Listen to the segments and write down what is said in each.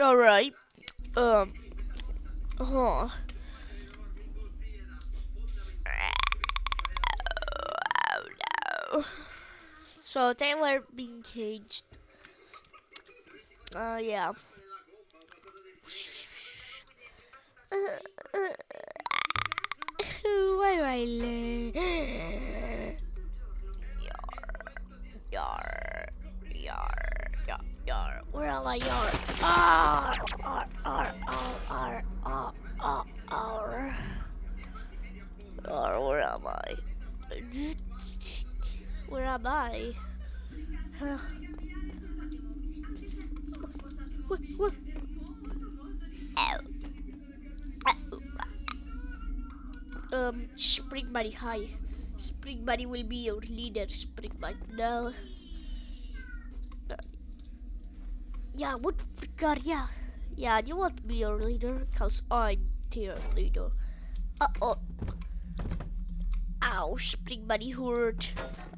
Alright. Um. Huh. Oh, no. So they were being caged. Uh, yeah. Why do I lay? Yar, yar, yar, yar. Where am I? Yar. Ar, ar, ar, ar, ar, ar, ar. Where am I? Where am I? What? What? Um, Spring Buddy, hi. Spring Buddy will be your leader, Spring Buddy. No. Uh, Yeah, what? God, yeah. Yeah, you want to be your leader? Cause I'm their leader. Uh oh. Ow, Spring Buddy hurt.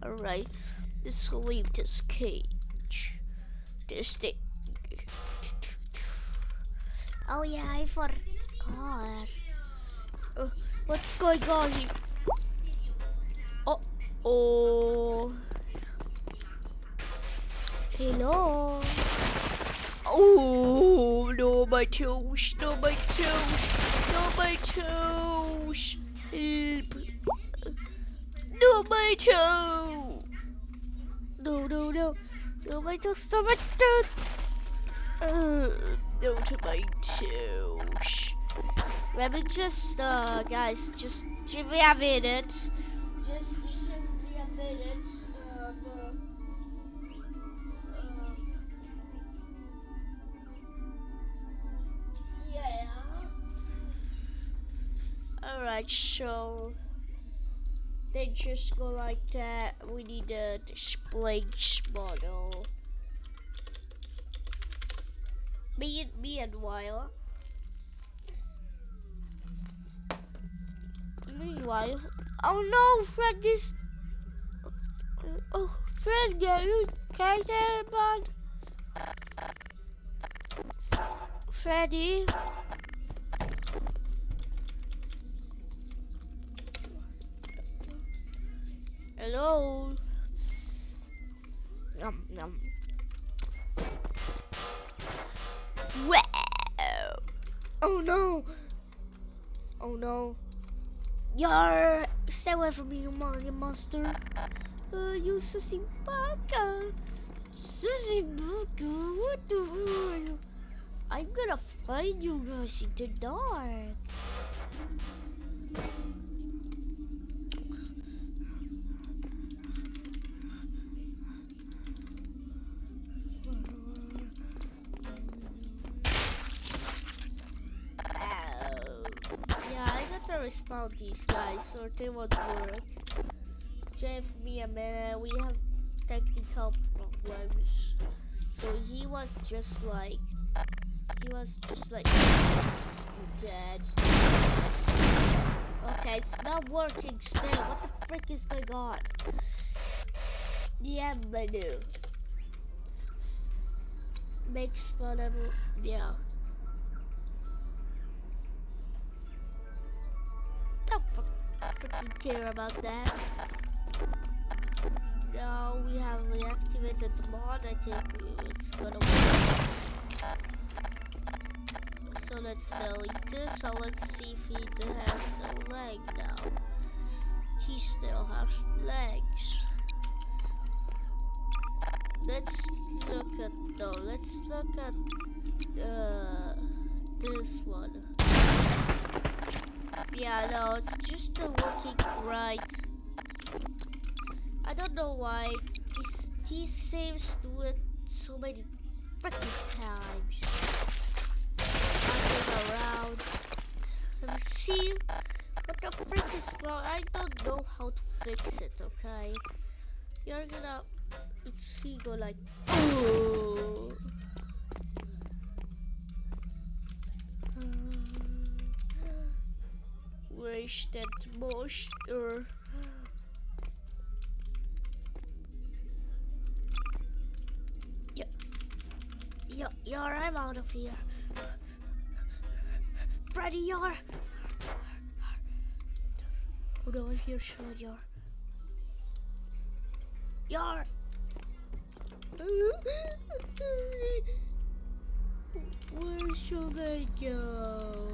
Alright, let's leave this cage. This thing. Oh yeah, I forgot. Uh, what's going on here? Oh, oh. Hello. Oh no, my toes! No, my toes! No, my toes! Help! No, my toe! No, no, no! No, my toes! Stop my toes! Uh, no to my toes. Let me just, uh, guys, just give me a minute. Alright, so they just go like that. We need a display model. Me and meanwhile. Meanwhile, oh no, Fred is. Oh, Fred, are you okay there, bud? Freddy? Yar! Stay away from me, you mon- monster! Uh, you sissy baka! Sissy baka! What the hell? I'm gonna find you guys in the dark! These guys so they won't work. Jeff, me and man, we have technical problems. So he was just like, he was just like dead. Okay, it's not working still. What the frick is going on? Yeah, menu. Make spawnable. Yeah. Care about that. Now we have reactivated the mod. I think it's gonna work. So let's delete this. So let's see if he has the leg now. He still has legs. Let's look at no. Let's look at uh this one. Yeah, no, it's just the working right. I don't know why this these saves do it so many freaking times. Running around. Me see what the frick is wrong. I don't know how to fix it. Okay, you're gonna. It's he go like. Oh. Where's that monster? Yeah. Yar, I'm out of here. Freddy, Yar. Hold on, here, sure, Yar. Yar. Where should I go?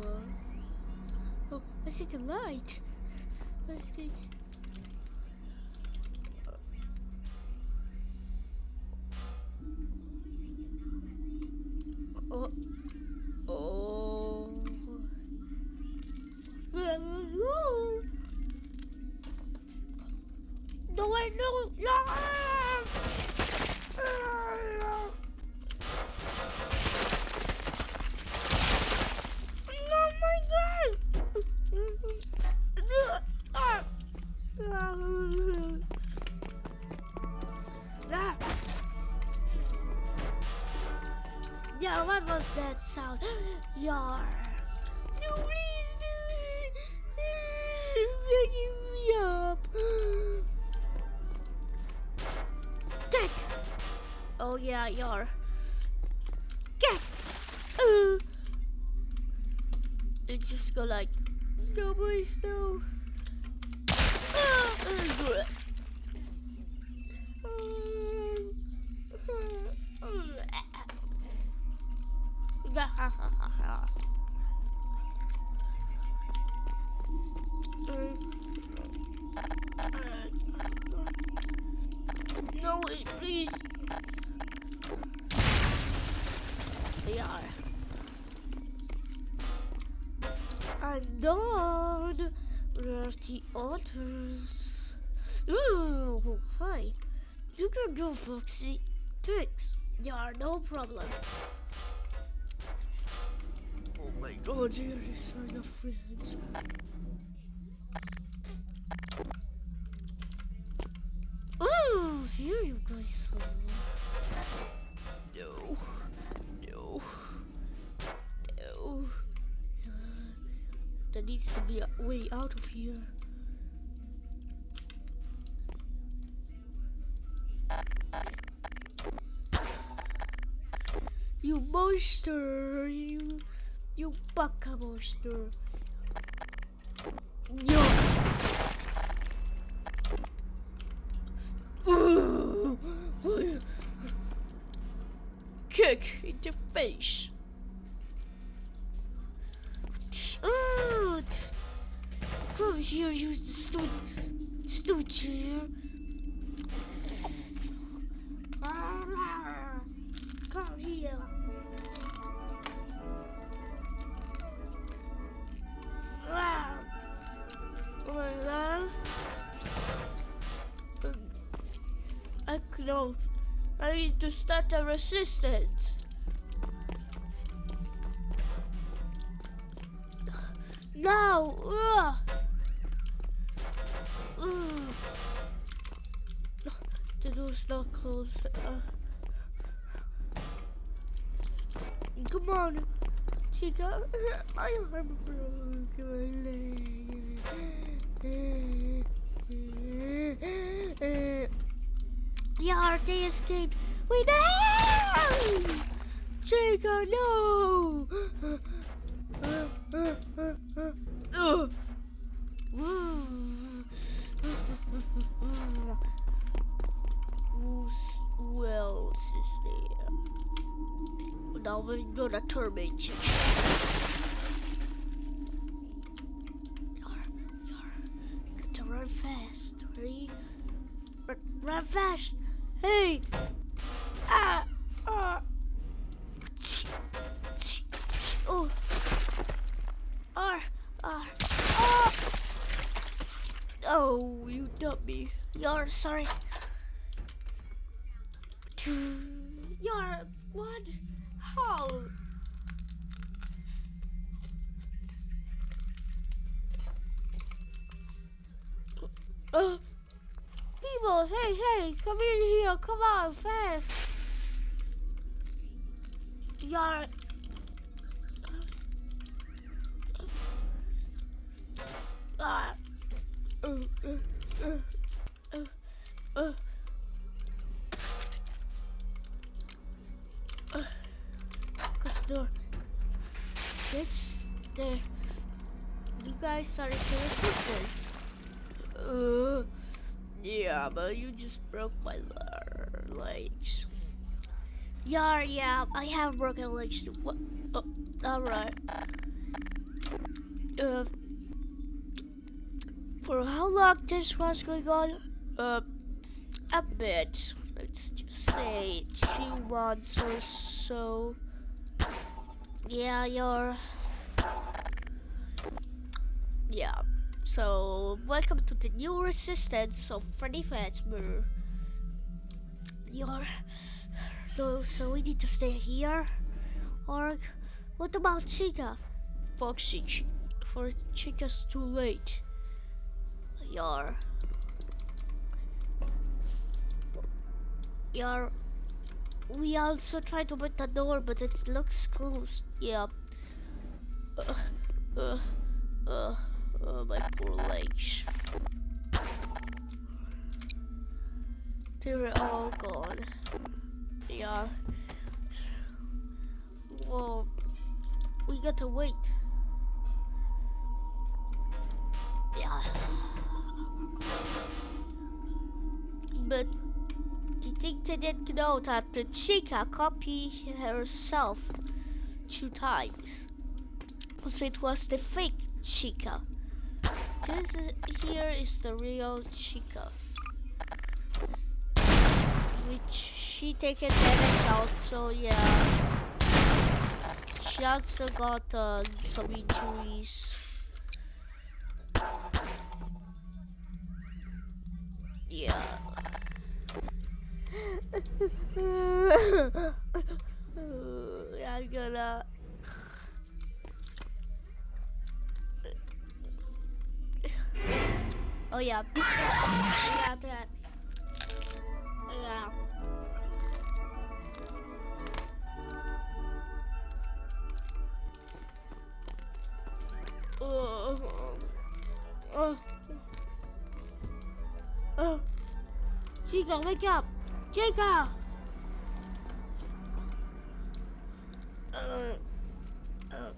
I see the light. I think. Sound? Yar. No, please do Waking me up. Deck. Oh yeah, Yar. Get. Uh. It just go like, no please no. No, the others? Ooh, hi. You can go, Foxy. Thanks. Yeah, no problem. Oh my god, here is my friends. Ooh, here you guys are. No, no, no. There needs to be a way out of here. You monster! You, you baka monster! Yo! Ooh. Kick in the face! Ooh. Come here, you stupid, stupid. I to start a resistance. Now! Ugh. The door's not closed. Uh. Come on, Chica. Arm broke. My leg. Yeah, they escaped. We no! Chica, no! Is there? Now we're gonna torment you. Yar, yar. Got to run fast. Ready? Run, run fast. Hey! Ah! Ah! Oh! Ah! Ah! Ah! Oh, you dumped me. Yar, sorry. Come in here, come on, fast. Yar. Ah. Uh, uh, uh. shit. There. You guys started to resistance. Uh, yeah, but you just broke my legs. Yeah, yeah, I have broken legs. What? Oh, alright. Uh, for how long this was going on? Uh, a bit. Let's just say two months or so. Yeah, you're... Yeah. So, welcome to the new resistance of Freddy Fazbear. You're... No, so we need to stay here? Or, what about Chica? Foxy, Ch for Chica's too late. You're... You're... We also tried to open the door, but it looks closed. Yeah. Uh, uh, uh, uh, my poor legs. They were all gone. Yeah. Well, we got to wait. Yeah. But the they didn't know that the Chica copied herself two times. Because it was the fake Chica. This is, here is the real Chica. Which she take advantage also, yeah. She also got uh, some injuries. Yeah. I'm gonna Oh yeah. Yeah, that. Yeah. Oh. Oh. Oh. Wake up! Chica! Uh. Uh. Well.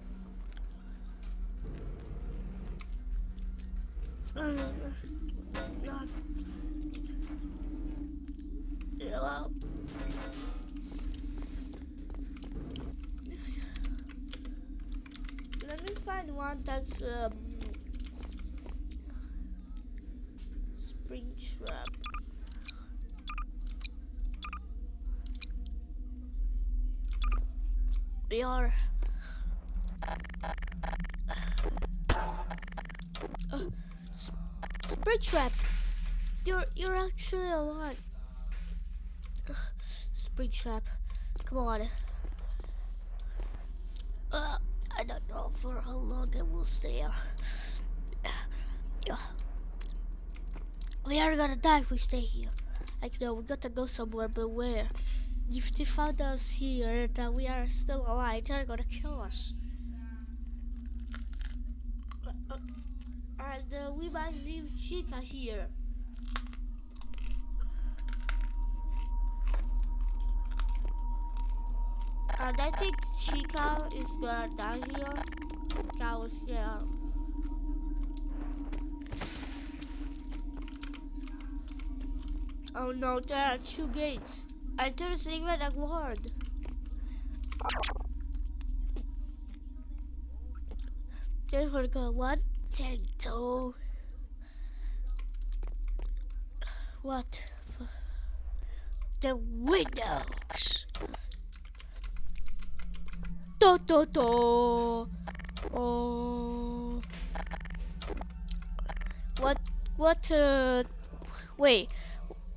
Let me find one that's um, Springtrap. We are. Spring trap. You're you're actually alive. Springtrap. Come on. Uh, I don't know for how long I will stay. Yeah. We are gonna die if we stay here. Like no, we gotta go somewhere, but where? If they found us here that we are still alive, they're gonna kill us. Uh, uh, and uh, we might leave Chica here. And I think Chica is gonna die here. That was, yeah. Oh no, there are two gates. I even a guard. Then we go one, two. What? The windows. Do do do. Oh. What? What? Uh. Wait.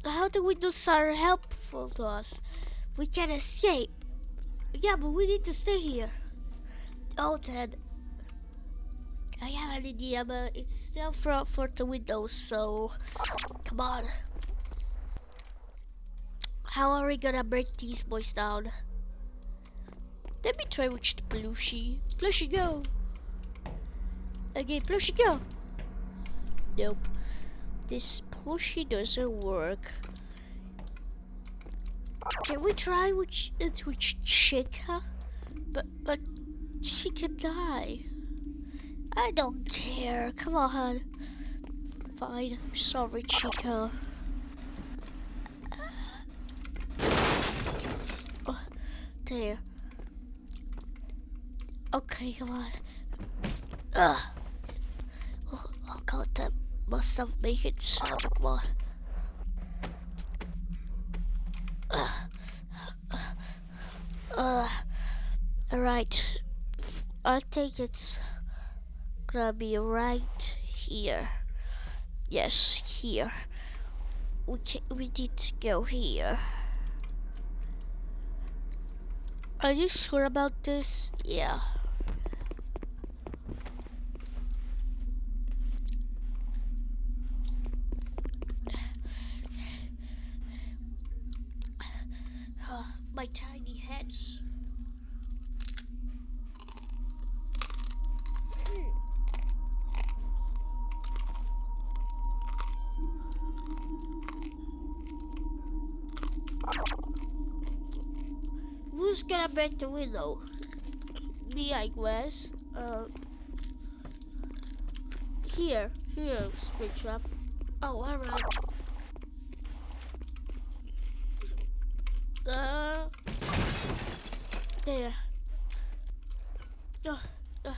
How the windows are helpful to us? We can escape. Yeah, but we need to stay here. Oh, then. I have an idea, but it's still for for the windows. So, come on. How are we gonna break these boys down? Let me try with the plushie. Plushie, go! Okay, plushie, go! Nope. This plushie doesn't work. Can we try with, with Chica? But, but, She could die. I don't care. Come on. Fine. Sorry, Chica. Oh, there. Okay, come on. Ugh. Oh, oh god, that must have made it sound. Come on. Alright. I think it's gonna be right here. Yes, here. We can, we need to go here. Are you sure about this? Yeah. Gonna break the window? Me, I guess. Uh, here, here, Springtrap. Oh, alright. Uh, there. Uh, uh,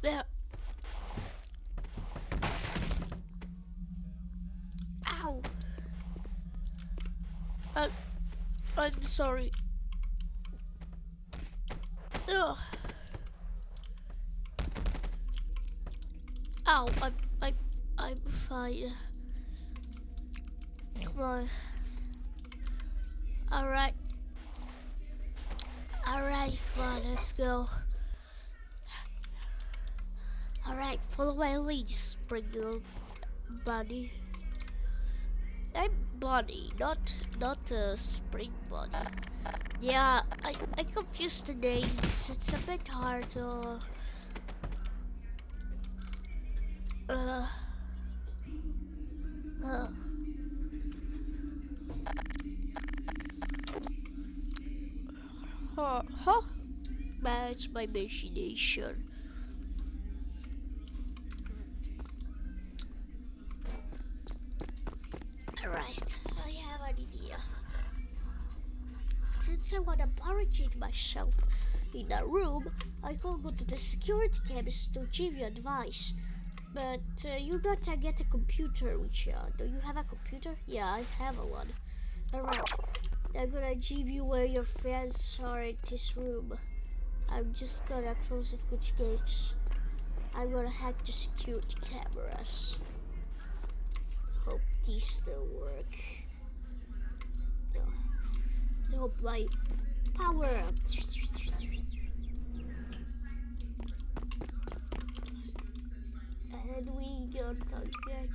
there. Ow. Uh, I'm sorry. Ugh. Ow, I'm, I'm, I'm fine. Come on. Alright. Alright, come on, let's go. Alright, follow my lead, Springle Bunny. Bunny, not not a Spring Bunny. Yeah, I, I confused the names. It's a bit hard to... Uh... Uh... Huh, huh? That's my imagination. Alright, I have an idea. Since I wanna barricade myself in a room, I can go to the security cameras to give you advice. But uh, you gotta get a computer, which uh, do you have a computer? Yeah, I have a one. Alright, I'm gonna give you where your friends are in this room. I'm just gonna close the switch gates. I'm gonna hack the security cameras. Hope these still work. I hope my power up. And we got to get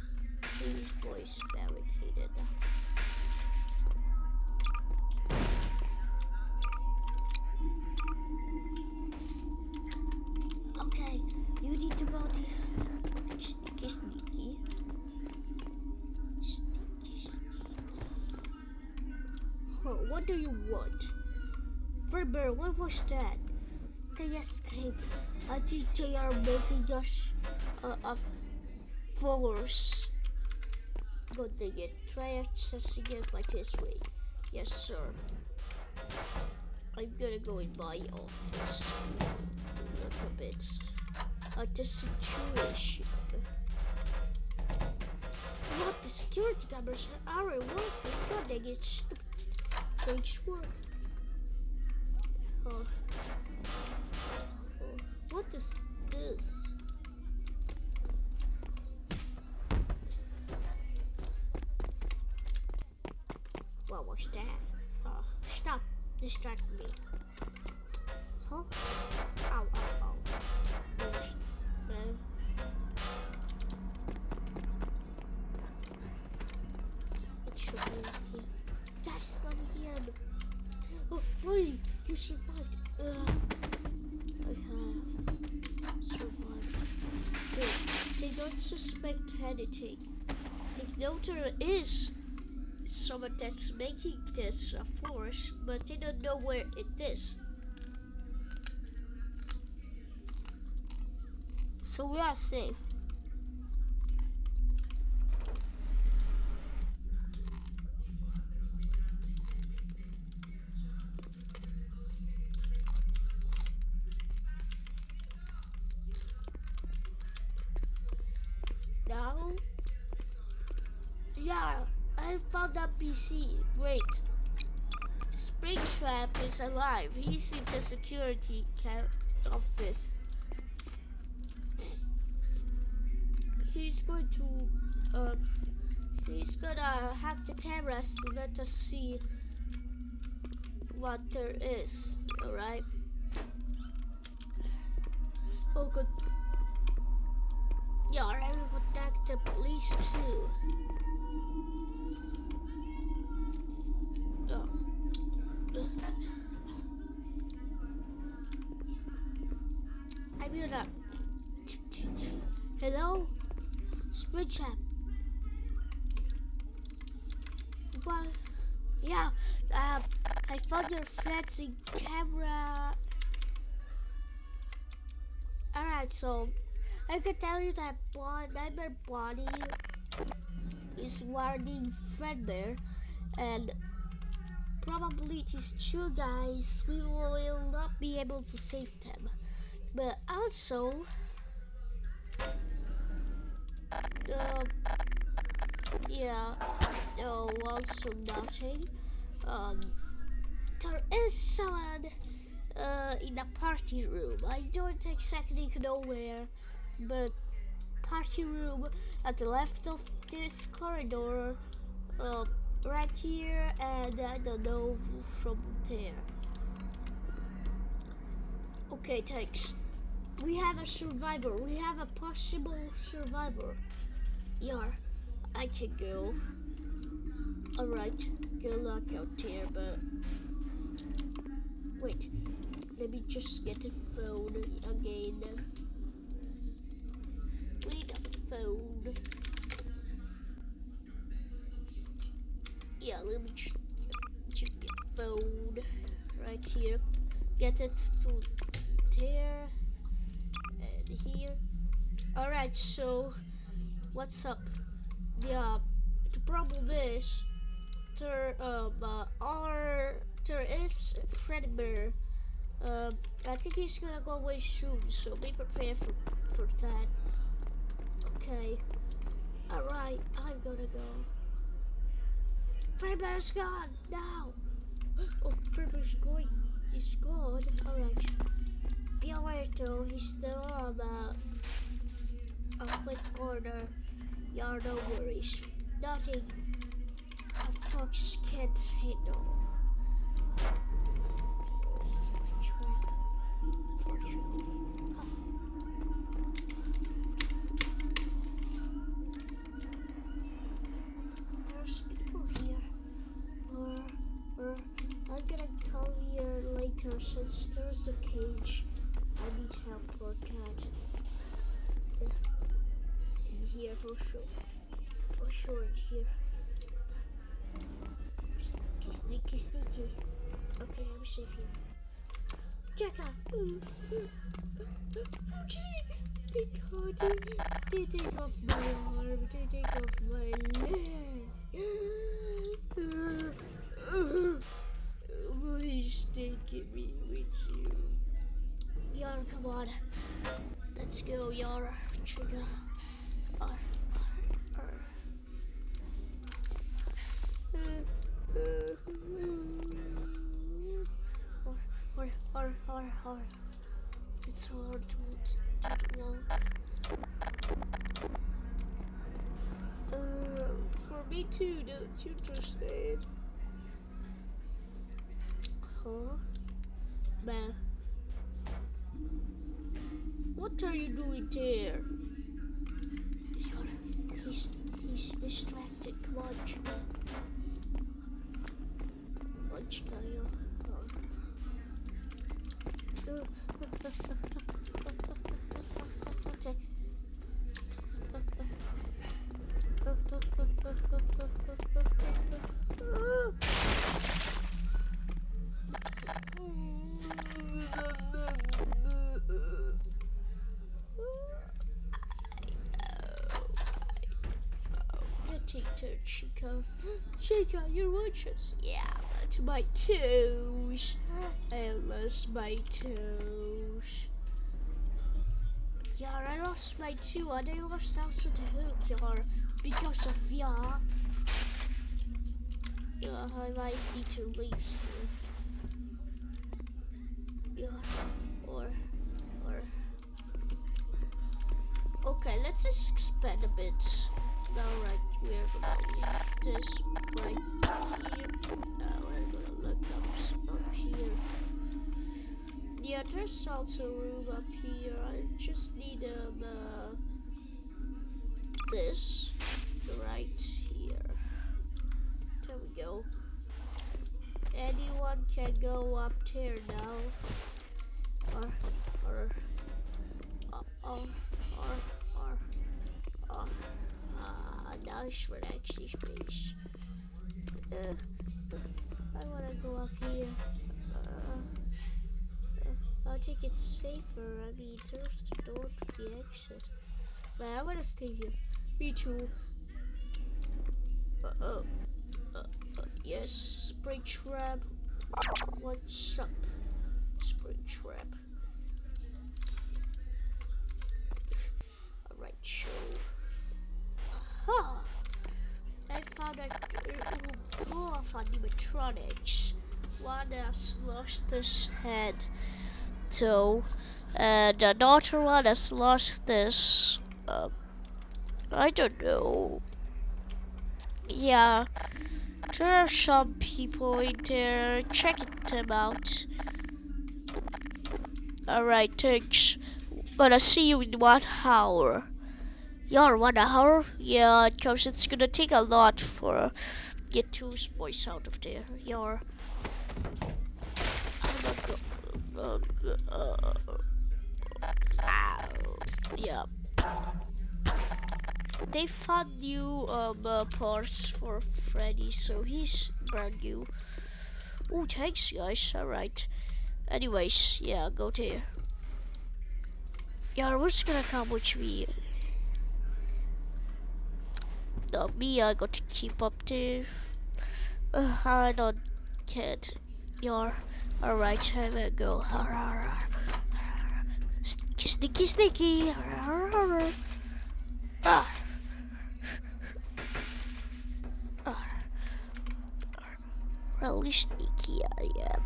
these boys barricaded. Okay, what do you want? Fredbear, what was that? They escaped. I think they are making us uh, a force. Go dig it. Try accessing it by this way. Yes, sir. I'm gonna go in my office. Look a bit at the situation. What the security cameras aren't working? God dang it, stupid Oh. Oh. What is this? What was that? Oh, stop distracting me. Huh? Ow, ow, ow. you survived. Ugh. I have survived. They don't suspect anything. The notar is someone that's making this, of course, but they don't know where it is. So we are safe. PC. Great. Springtrap is alive. He's in the security office. He's going to, uh, he's gonna hack the cameras to let us see what there is. Alright. Oh, good. Yeah, I will contact the police too. I will not. Hello? Springtrap. What? Yeah, uh, I found your fancy camera. Alright, so I can tell you that Bon Nightmare Bonnie is warning Fredbear and probably these two guys we will not be able to save them. But also the yeah no also nothing. Um there is someone uh, in the party room. I don't exactly know where, but party room at the left of this corridor, uh, right here, and I don't know from there. Okay, thanks. We have a survivor. We have a possible survivor. Yeah, I can go. Alright, good luck out there, but wait. Let me just get the phone again. We the phone. Yeah, let me just, get the phone right here. Get it to there and here. Alright, so what's up? Yeah, the problem is there um uh, are there is Fredbear um, I think he's gonna go away soon, so be prepared for, for that. Okay. Alright, I'm gonna go. Fredbear's gone, now! Oh, Fredbear's going, he's gone. Alright. Be aware though, he's still on the, a quick corner. Yeah, no worries. Nothing. A fox can't handle. There's people here. Or, or I'm gonna come later since there's a cage. I need help for a cat. In here for sure. For sure in here. Sneaky, sneaky, sneaky. Okay, I'm safe here. Jacka! They caught me. They take off my arm. They take off my leg. Uh, uh, uh. Please take me with you. Yara, come on. Let's go, Yara. Trigger. R, R, R. Or, or. It's hard to, to. Uh, for me too, don't you understand? Huh? Man. What are you doing there? He's, he's distracted. Come on, Chica. Come on, Chica, yo. Okay. Chica. Chica, you're watchers. Yeah, but my toes. I lost my toes. Yeah, I lost my two and I lost also the hook, yeah, because of yeah. Yeah, I might need to leave here. Yeah, or, or. Okay, let's just expand a bit. Now, right, we're gonna leave this right here. Now we're gonna look up, up here. Yeah, there's also room up here. I just need um, uh, this right here. There we go. Anyone can go up there now. Or, uh, or, or, or, or, uh, now it's actually space. Uh, I wanna go up here. Uh, I think it's safer. I mean, there's the door to the exit. But I wanna stay here. Me too. Uh oh. Uh, uh, yes, Springtrap. What's up, Springtrap? Alright, show. Aha! I found a proof of animatronics. One has lost his head toe, and another one has lost this. Um, I don't know. Yeah, there are some people in there checking them out. Alright, thanks. Gonna see you in one hour. Yeah, one hour? Yeah, because it's gonna take a lot for get two boys out of there. Yeah. Uh, uh, yeah. They found new um, uh, parts for Freddy, so he's brand new. Oh, thanks, guys. Alright. Anyways, yeah, go there. Yeah, what's gonna come with me? No, me, I got to keep up there. Uh, I don't kid. You're alright. I'm gonna go. Sneaky, sneaky. Ah. Really sneaky I am.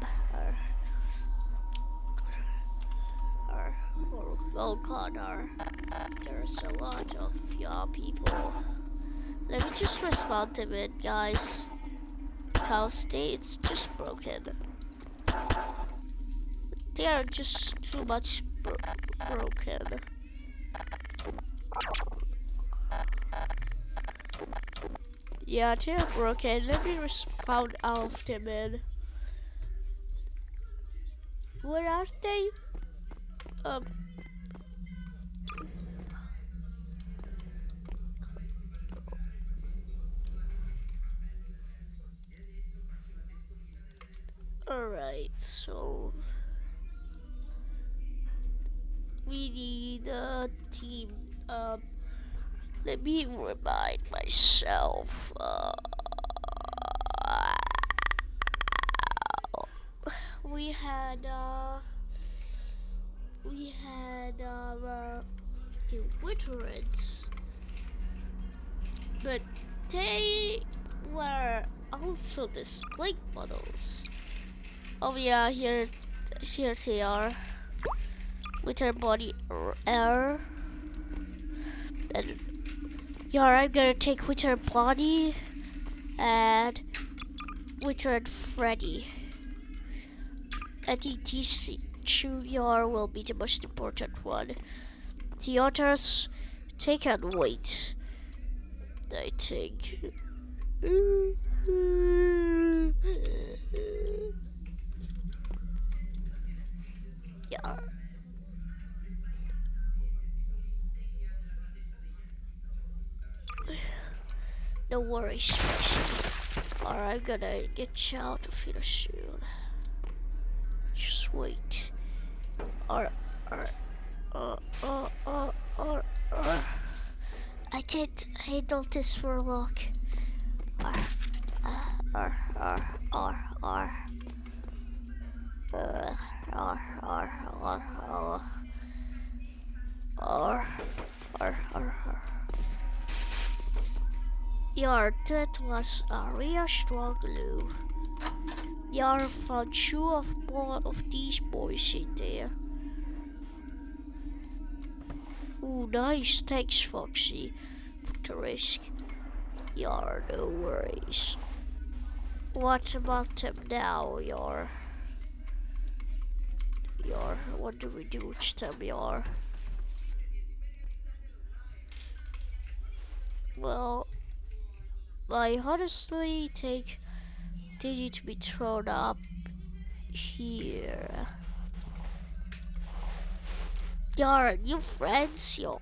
Oh god, there's a lot of y'all people. Let me just respond to it, guys. Cal State's just broken. They are just too much bro broken. Yeah, they're broken. Let me respond them in. Where are they? Um. Alright, so we need a team. Um, let me remind myself. Uh, we had uh, we had um, uh, the Witterans, but they were also display models. Oh yeah, here, here they are. With our body air. And yeah, I'm gonna take with our body and Withered Freddy. I think these two yar will be the most important one. The others take and wait. I think. Yeah. No worries, Spicy. Or I'm gonna get you out of here soon. Just wait. Or, or, uh, uh, uh, uh, uh. I can't handle this for long. R, R, R, R. Uh, R, R, R, R. R, R, R, R. Yeah, that was a real strong glue. Yeah, found two of, of these boys in there. Ooh, nice. Thanks, Foxy, for the risk. Yeah, no worries. What about them now, Yar? What do we do with Yar? Well, I honestly they need to be thrown up here. Yar, new friends, Yar.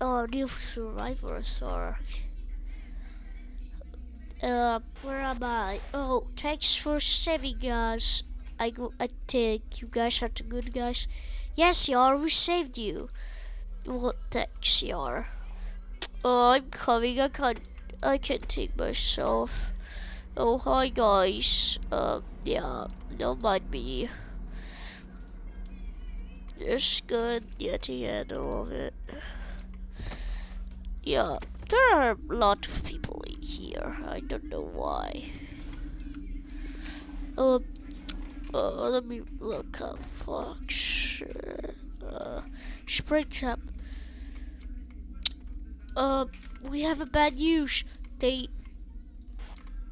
Oh, new survivors are. Uh, where am I? Oh, thanks for saving us. I go. I think you guys are the good guys. Yes, Yar, we saved you. Well, thanks, Yar. Oh, I'm coming. I can't. I can't take myself. Oh, hi guys. Um, yeah, don't mind me. It's good. Yeah, to handle of it. Yeah, there are a lot of people in here. I don't know why. Um, uh, let me look up Fox. Uh, Springtrap. Uh, we have a bad news. They,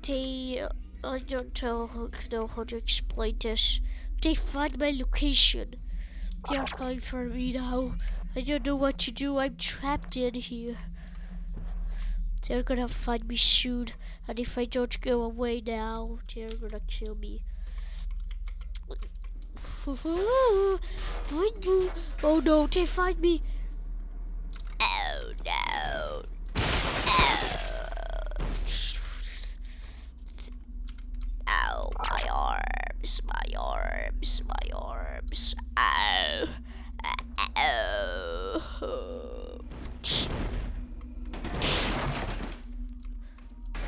they, I don't know how, know how to explain this. They find my location. They are coming for me now. I don't know what to do. I'm trapped in here. They're gonna find me soon, and if I don't go away now, they're gonna kill me. oh no, they find me! Oh no! Oh, oh my arms, my arms, my arms. Ow. Oh. oh.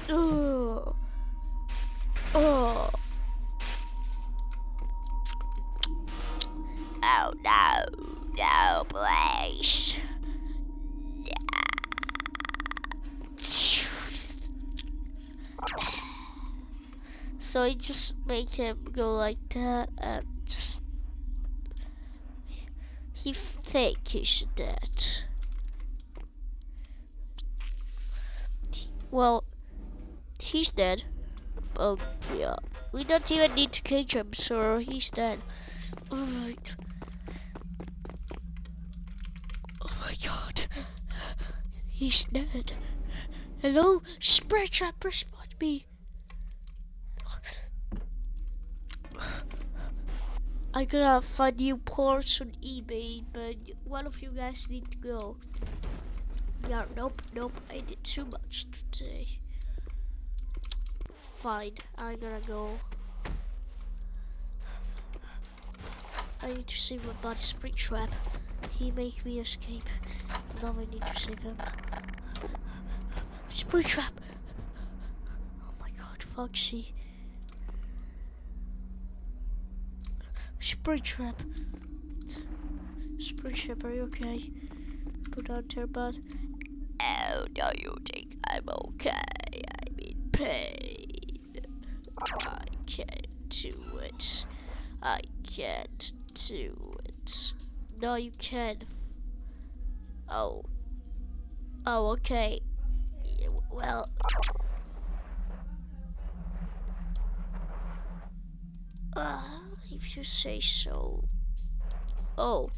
Oh. Oh. Oh no. No, please. So I just make him go like that and just he think he's dead. Well, he's dead. Um, yeah. We don't even need to cage him, so he's dead. Alright. Oh my god. He's dead. Hello? Springtrap, respond me. I'm gonna find new parts on eBay, but one of you guys need to go. Yeah, nope, nope, I did too much today fine. I'm gonna go. I need to save my buddy Springtrap. He make me escape. Now I need to save him. Springtrap! Oh my god, Foxy. Springtrap. Springtrap, are you okay? Put on your butt. Oh, no, you think I'm okay. I'm in pain. I can't do it. I can't do it. No, you can. Oh. Oh, okay. Well. Uh, if you say so. Oh,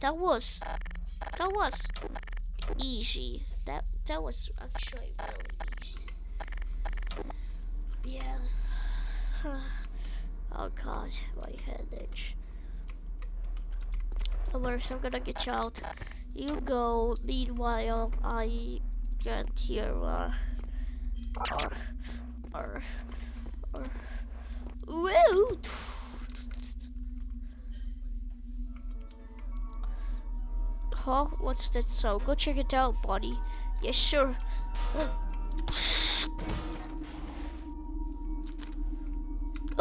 that was, that was easy. That that was actually really easy. Yeah. oh god, my head itch. Alright, I'm gonna get you out. You go, meanwhile, I get here, uh, or, or, or, woo! Huh? What's that sound? Go check it out, buddy. Yes, sir.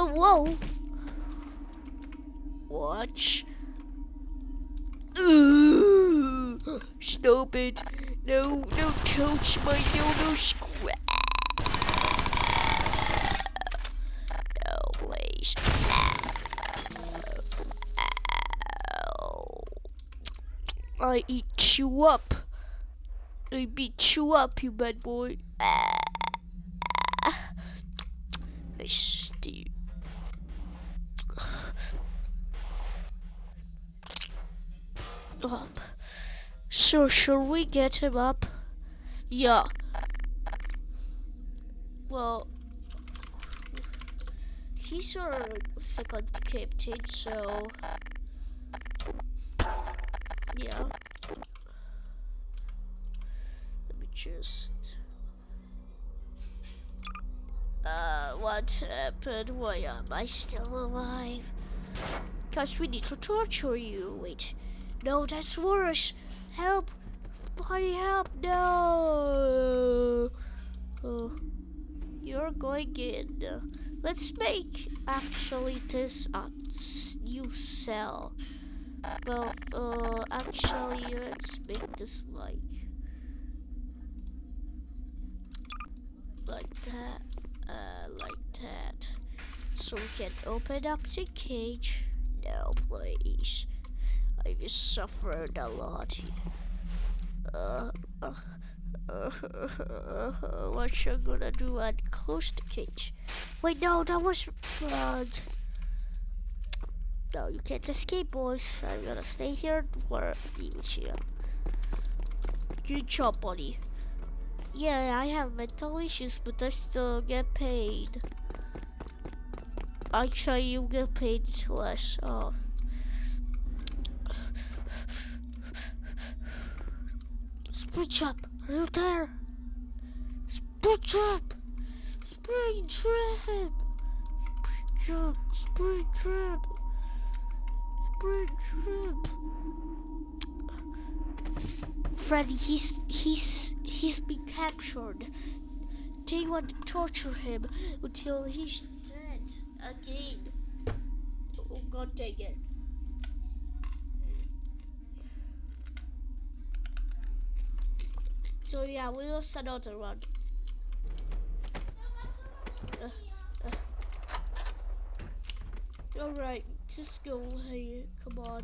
Oh, whoa. Watch. Ooh, stop it. No, no, touch my no, no, square. No, please. I eat you up. I beat you up, you bad boy. I steal. Up. So, should we get him up? Yeah. Well, he's our second captain, so yeah. Let me just. Uh, what happened? Why am I still alive? Cause we need to torture you. Wait. No, that's worse. Help! Buddy, help! No! Oh, you're going in. Let's make actually this a new cell. Well, uh, actually, let's make this like like that, uh, like that, so we can open up the cage. No, please. I just suffered a lot. Uh, uh, uh, what you gonna do and close the cage? Wait, no, that was wrong. No, you can't escape, boys. I'm gonna stay here for be with you. Good job, buddy. Yeah, I have mental issues, but I still get paid. Actually, you get paid less. Oh. Springtrap, are you there? Springtrap! Springtrap! Springtrap! Springtrap! Springtrap! Freddy, he's he's he's been captured. They want to torture him until he's dead again. Oh god dang it. So yeah, we will start out a run. Uh, uh. Alright, just go here. Come on.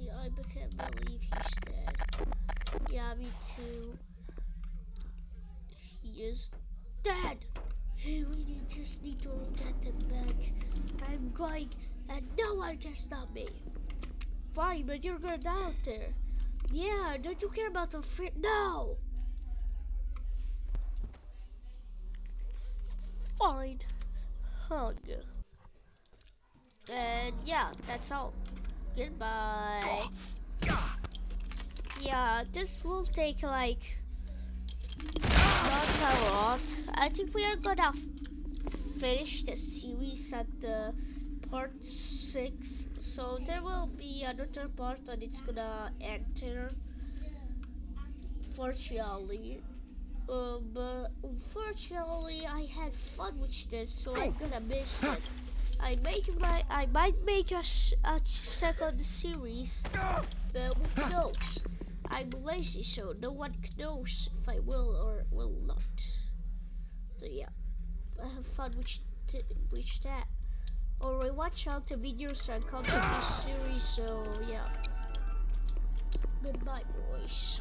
Yeah, I can't believe he's dead. Yeah, me too. He is dead. We just need to get him back. I'm going, and no one can stop me. Fine, but you're gonna die out there. Yeah, don't you care about the free? No! Fine. Hug. And yeah, that's all. Goodbye. Oh, yeah, this will take like not a lot. I think we are gonna finish the series at the part 6 so there will be another part and it's gonna enter fortunately uh, but unfortunately I had fun with this so I'm gonna miss it. I make my I might make a, a second series but who knows? I'm lazy so no one knows if I will or will not. So yeah I have fun with, with that Alright, watch out the videos and come to this series, so yeah. Goodbye, boys.